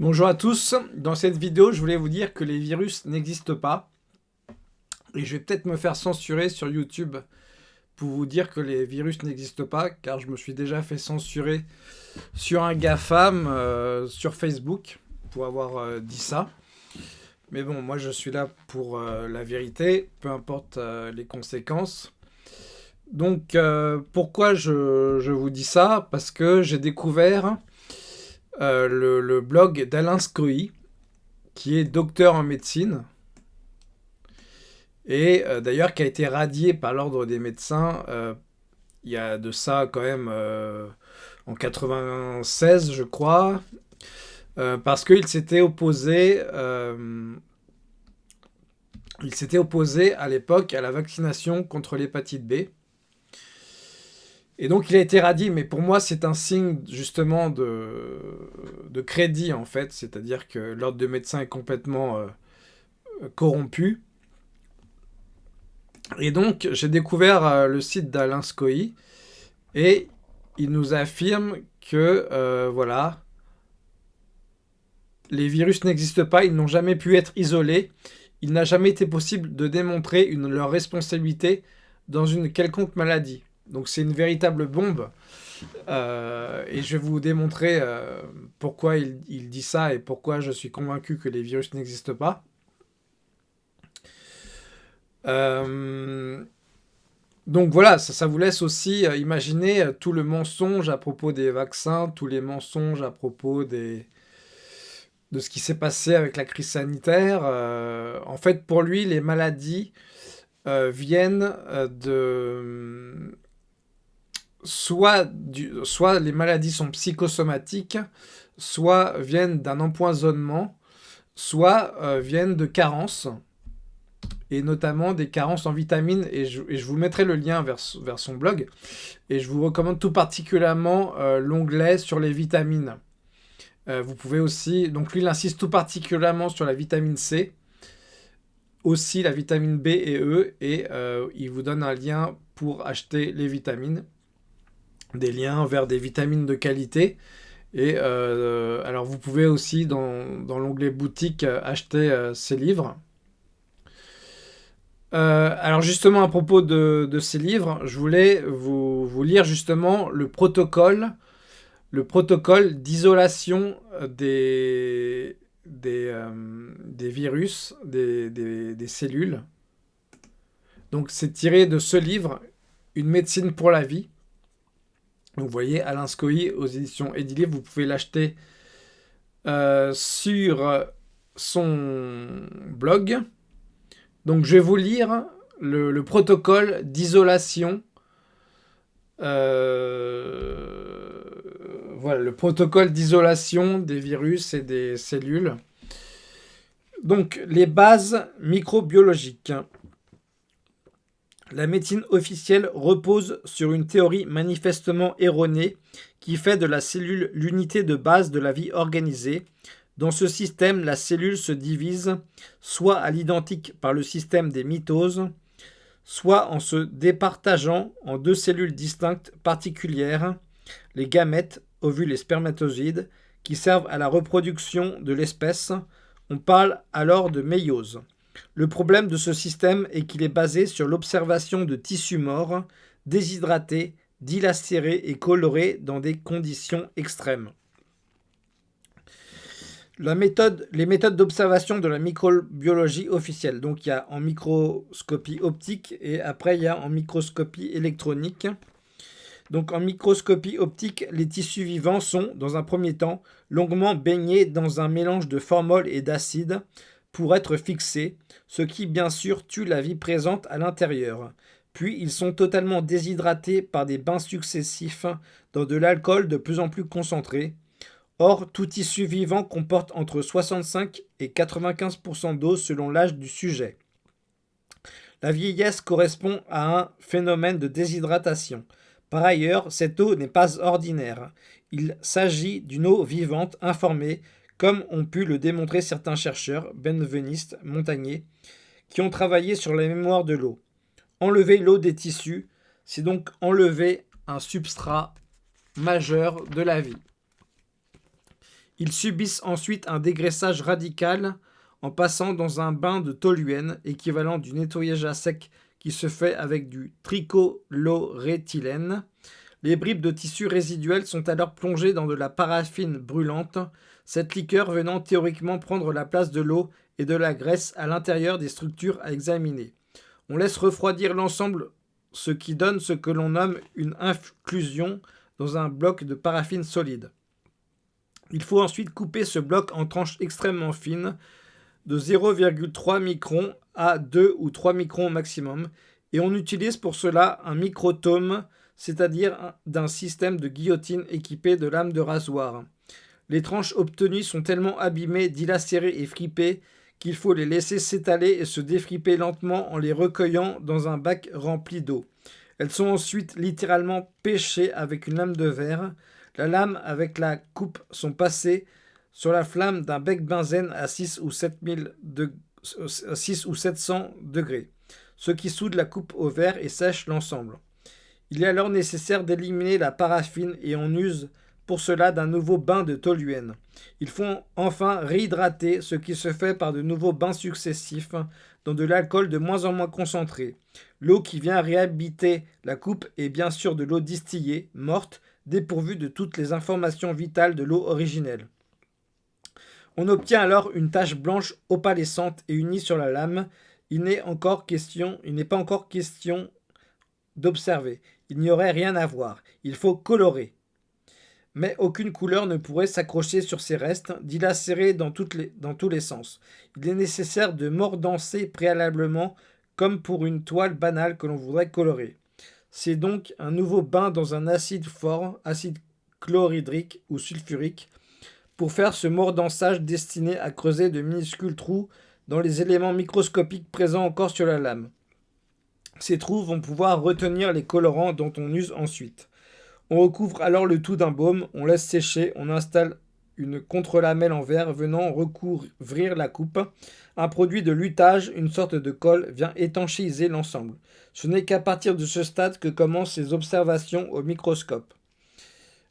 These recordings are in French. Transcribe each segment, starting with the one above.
Bonjour à tous, dans cette vidéo je voulais vous dire que les virus n'existent pas et je vais peut-être me faire censurer sur YouTube pour vous dire que les virus n'existent pas car je me suis déjà fait censurer sur un GAFAM euh, sur Facebook pour avoir euh, dit ça. Mais bon, moi je suis là pour euh, la vérité, peu importe les conséquences. Donc pourquoi je, je, vous dis ça? Parce que j'ai découvert euh, le, blog d'Alain Scroy, qui est docteur en médecine, et euh, d'ailleurs qui a été radié par l'ordre des médecins euh, il y a de ça quand même en 96 je crois, parce qu'il il s'était opposé à l'époque à la vaccination contre l'hépatite B. Et donc il a été radié, mais pour moi c'est un signe justement de, de crédit en fait, c'est-à-dire que l'ordre de médecin est complètement euh, corrompu. Et donc j'ai découvert euh, le site d'Alain Scoy et il nous affirme que euh, voilà, les virus n'existent pas, ils n'ont jamais pu être isolés, il n'a jamais été possible de démontrer une, leur responsabilité dans une quelconque maladie. Donc c'est une véritable bombe. Euh, et je vais vous démontrer euh, pourquoi il, dit ça et pourquoi je suis convaincu que les virus n'existent pas. Euh, donc voilà, ça, vous laisse aussi imaginer tout le mensonge à propos des vaccins, tous les mensonges à propos des, de ce qui s'est passé avec la crise sanitaire. en fait, pour lui, les maladies viennent de soit, les maladies sont psychosomatiques, soit viennent d'un empoisonnement, soit euh, viennent de carences, et notamment des carences en vitamines, et je, vous mettrai le lien vers, vers, son blog, et je vous recommande tout particulièrement euh, l'onglet sur les vitamines. Euh, vous pouvez aussi, donc lui il insiste tout particulièrement sur la vitamine C, aussi la vitamine B et E, et il vous donne un lien pour acheter les vitamines des liens vers des vitamines de qualité. Et euh, alors vous pouvez aussi dans, l'onglet boutique euh, acheter euh, ces livres. alors justement à propos de, ces livres, je voulais vous, lire justement le protocole, le protocole d'isolation des, virus, des, des cellules. Donc c'est tiré de ce livre, Une médecine pour la vie. Vous voyez, Alain Scoy aux éditions Edilivre, vous pouvez l'acheter euh, sur son blog. Donc je vais vous lire le, protocole d'isolation. Euh, voilà, le protocole d'isolation des virus et des cellules. Donc les bases microbiologiques. La médecine officielle repose sur une théorie manifestement erronée qui fait de la cellule l'unité de base de la vie organisée. Dans ce système, la cellule se divise soit à l'identique par le système des mitoses, soit en se départageant en deux cellules distinctes particulières, les gamètes, ovules et spermatozoïdes, qui servent à la reproduction de l'espèce. On parle alors de méiose. Le problème de ce système est qu'il est basé sur l'observation de tissus morts, déshydratés, dilacérés et colorés dans des conditions extrêmes. les méthodes d'observation de la microbiologie officielle. Donc il y a en microscopie optique et après il y a en microscopie électronique. Donc en microscopie optique, les tissus vivants sont, dans un premier temps, longuement baignés dans un mélange de formol et d'acide, pour être fixés, ce qui bien sûr tue la vie présente à l'intérieur. Puis ils sont totalement déshydratés par des bains successifs dans de l'alcool de plus en plus concentré. Or, tout tissu vivant comporte entre 65 et 95% d'eau selon l'âge du sujet. La vieillesse correspond à un phénomène de déshydratation. Par ailleurs, cette eau n'est pas ordinaire. Il s'agit d'une eau vivante informée comme ont pu le démontrer certains chercheurs, benvenistes, Montagnier, qui ont travaillé sur la mémoire de l'eau. Enlever l'eau des tissus, c'est donc enlever un substrat majeur de la vie. Ils subissent ensuite un dégraissage radical en passant dans un bain de toluène, équivalent du nettoyage à sec qui se fait avec du tricholoréthylène. Les bribes de tissu résiduels sont alors plongées dans de la paraffine brûlante, cette liqueur venant théoriquement prendre la place de l'eau et de la graisse à l'intérieur des structures à examiner. On laisse refroidir l'ensemble, ce qui donne ce que l'on nomme une inclusion dans un bloc de paraffine solide. Il faut ensuite couper ce bloc en tranches extrêmement fines, de 0,3 microns à 2 ou 3 microns maximum, et on utilise pour cela un microtome, c'est-à-dire d'un système de guillotine équipé de lames de rasoir. Les tranches obtenues sont tellement abîmées, dilacérées et fripées qu'il faut les laisser s'étaler et se défriper lentement en les recueillant dans un bac rempli d'eau. Elles sont ensuite littéralement pêchées avec une lame de verre. La lame avec la coupe sont passées sur la flamme d'un bec benzène à 6 ou, 6 ou 700 degrés, ce qui soude la coupe au verre et sèche l'ensemble. Il est alors nécessaire d'éliminer la paraffine et on use pour cela d'un nouveau bain de toluène. Il faut enfin réhydrater, ce qui se fait par de nouveaux bains successifs dans de l'alcool de moins en moins concentré. L'eau qui vient réhabiter la coupe est bien sûr de l'eau distillée, morte, dépourvue de toutes les informations vitales de l'eau originelle. On obtient alors une tache blanche opalescente et unie sur la lame. Il n'est encore question, il n'est pas encore question d'observer. Il n'y aurait rien à voir. Il faut colorer mais aucune couleur ne pourrait s'accrocher sur ces restes, dilacérés dans, dans tous les sens. Il est nécessaire de mordancer préalablement, comme pour une toile banale que l'on voudrait colorer. C'est donc un nouveau bain dans un acide fort, acide chlorhydrique ou sulfurique, pour faire ce mordançage destiné à creuser de minuscules trous dans les éléments microscopiques présents encore sur la lame. Ces trous vont pouvoir retenir les colorants dont on use ensuite. On recouvre alors le tout d'un baume, on laisse sécher, on installe une contre-lamelle en verre venant recouvrir la coupe. Un produit de lutage, une sorte de colle, vient étanchéiser l'ensemble. Ce n'est qu'à partir de ce stade que commencent les observations au microscope.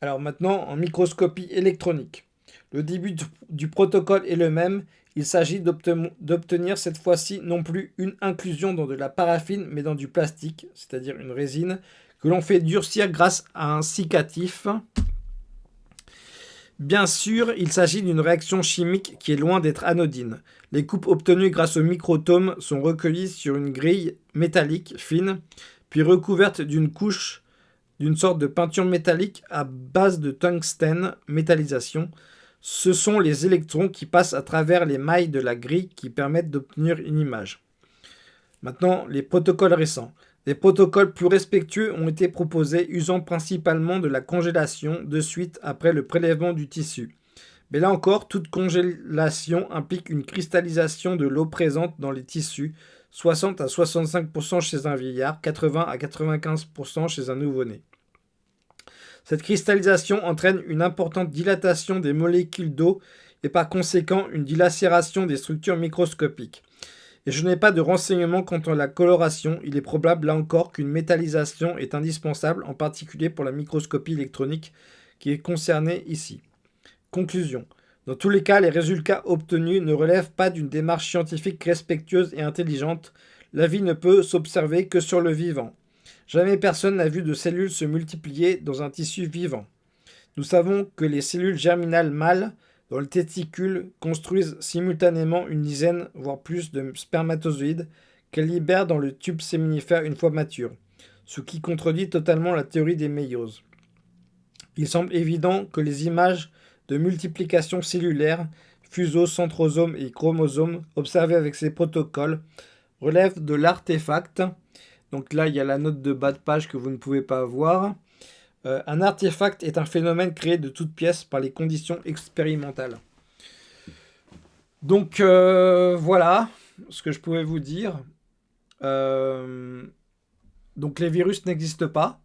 Alors maintenant, en microscopie électronique. Le début du protocole est le même. Il s'agit d'obtenir cette fois-ci non plus une inclusion dans de la paraffine, mais dans du plastique, c'est-à-dire une résine, que l'on fait durcir grâce à un cicatif. Bien sûr, il s'agit d'une réaction chimique qui est loin d'être anodine. Les coupes obtenues grâce au microtome sont recueillies sur une grille métallique fine, puis recouvertes d'une couche d'une sorte de peinture métallique à base de tungstène métallisation. Ce sont les électrons qui passent à travers les mailles de la grille qui permettent d'obtenir une image. Maintenant, les protocoles récents. Des protocoles plus respectueux ont été proposés usant principalement de la congélation de suite après le prélèvement du tissu. Mais là encore, toute congélation implique une cristallisation de l'eau présente dans les tissus, 60 à 65% chez un vieillard, 80 à 95% chez un nouveau-né. Cette cristallisation entraîne une importante dilatation des molécules d'eau et par conséquent une dilacération des structures microscopiques et je n'ai pas de renseignements quant à la coloration, il est probable là encore qu'une métallisation est indispensable, en particulier pour la microscopie électronique qui est concernée ici. Conclusion. Dans tous les cas, les résultats obtenus ne relèvent pas d'une démarche scientifique respectueuse et intelligente. La vie ne peut s'observer que sur le vivant. Jamais personne n'a vu de cellules se multiplier dans un tissu vivant. Nous savons que les cellules germinales mâles dans le construisent simultanément une dizaine, voire plus, de spermatozoïdes qu'elles libèrent dans le tube séminifère une fois mature, ce qui contredit totalement la théorie des méioses. Il semble évident que les images de multiplication cellulaire, fuseaux, centrosomes et chromosomes observées avec ces protocoles relèvent de l'artefact. Donc là, il y a la note de bas de page que vous ne pouvez pas voir. Euh, un artefact est un phénomène créé de toutes pièces par les conditions expérimentales. Donc euh, voilà ce que je pouvais vous dire. Euh, donc les virus n'existent pas.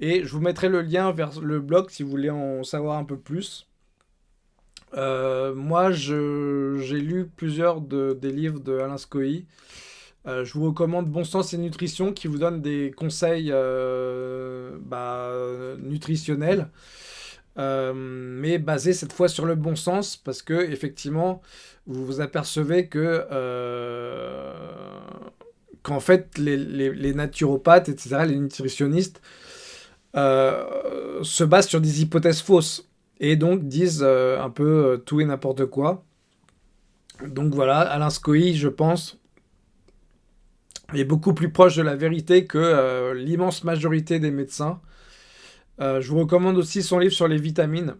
Et je vous mettrai le lien vers le blog si vous voulez en savoir un peu plus. moi, j'ai lu plusieurs des livres de Alain. Euh, je vous recommande Bon Sens et Nutrition qui vous donne des conseils euh, bah, nutritionnels. mais basé cette fois sur le bon sens, parce que effectivement, vous vous apercevez que qu'en fait, les, naturopathes, etc., les nutritionnistes, se basent sur des hypothèses fausses et donc disent un peu tout et n'importe quoi. Donc voilà, Alain Scoï, je pense, est beaucoup plus proche de la vérité que euh, l'immense majorité des médecins. Euh, je vous recommande aussi son livre sur les vitamines,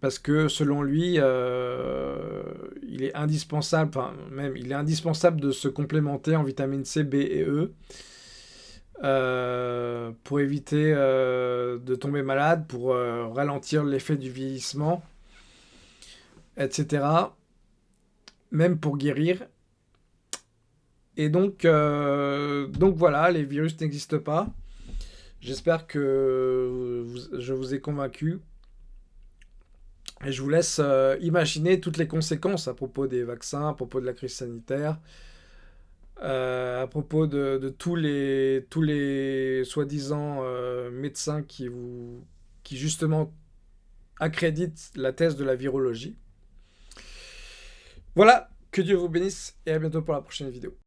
parce que selon lui, euh, il est indispensable, enfin même, il est indispensable de se complémenter en vitamine C, B et E. pour éviter de tomber malade, pour ralentir l'effet du vieillissement, etc. Même pour guérir. Et donc, euh, donc voilà, les virus n'existent pas. J'espère que je vous ai convaincu. Et je vous laisse euh, imaginer toutes les conséquences à propos des vaccins, à propos de la crise sanitaire, euh, à propos de, tous les, tous les soi-disant médecins qui, vous, qui justement accréditent la thèse de la virologie. Voilà, que Dieu vous bénisse et à bientôt pour la prochaine vidéo.